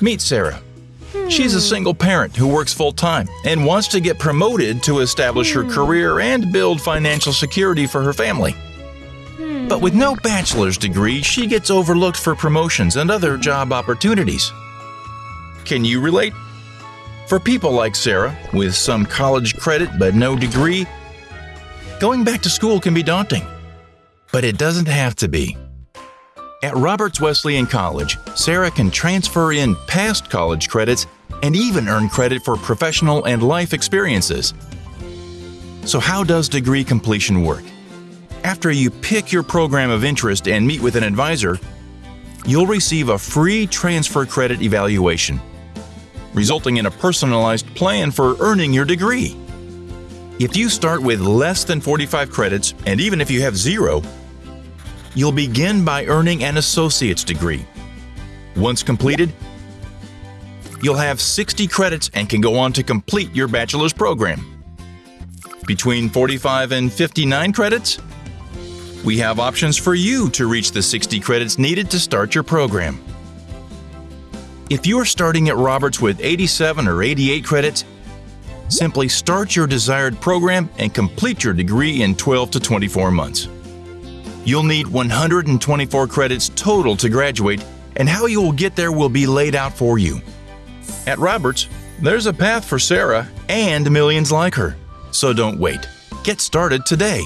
Meet Sarah. She's a single parent who works full time and wants to get promoted to establish her hmm. career and build financial security for her family. Hmm. But with no bachelor's degree, she gets overlooked for promotions and other job opportunities. Can you relate? For people like Sarah, with some college credit but no degree, going back to school can be daunting. But it doesn't have to be. At Roberts Wesleyan College, Sarah can transfer in past college credits and even earn credit for professional and life experiences. So, how does degree completion work? After you pick your program of interest and meet with an advisor, you'll receive a free transfer credit evaluation, resulting in a personalized plan for earning your degree. If you start with less than 45 credits, and even if you have zero, you'll begin by earning an associate's degree. Once completed, you'll have 60 credits and can go on to complete your bachelor's program. Between 45 and 59 credits, we have options for you to reach the 60 credits needed to start your program. If you're starting at Roberts with 87 or 88 credits, simply start your desired program and complete your degree in 12 to 24 months. You'll need 124 credits total to graduate, and how you will get there will be laid out for you. At Roberts, there's a path for Sarah and millions like her. So don't wait. Get started today.